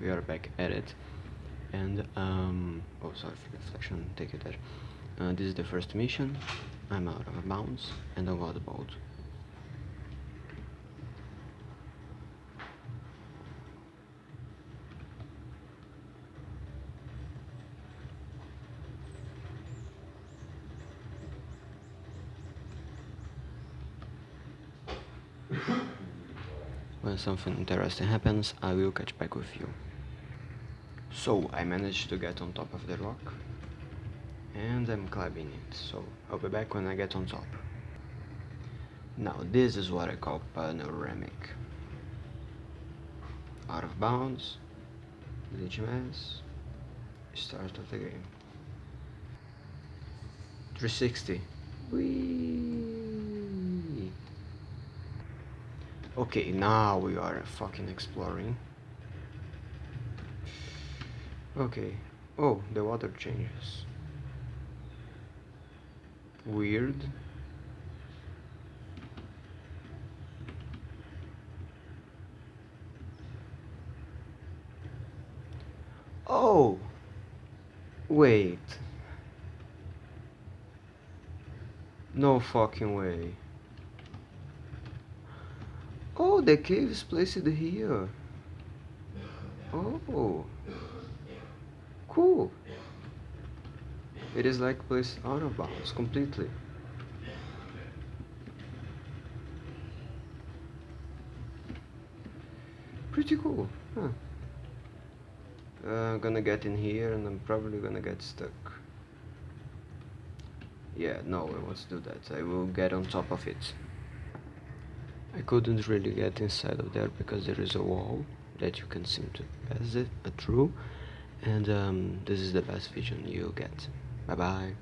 we are back at it. And um oh sorry for reflection. Take it there. Uh, this is the first mission. I'm out of bounds and i got the boat when something interesting happens, I will catch back with you. So, I managed to get on top of the rock, and I'm climbing it, so I'll be back when I get on top. Now, this is what I call panoramic. Out of bounds, glitch mess, start of the game. 360. Whee! Okay, now we are fucking exploring. Okay. Oh, the water changes. Weird. Oh! Wait. No fucking way. Oh, the cave is placed here. Oh. Cool. It is like placed out of bounds completely. Pretty cool, huh? Uh, gonna get in here and I'm probably gonna get stuck. Yeah, no, I want to do that. I will get on top of it. I couldn't really get inside of there because there is a wall that you can seem to pass it through and um, this is the best vision you get. Bye bye.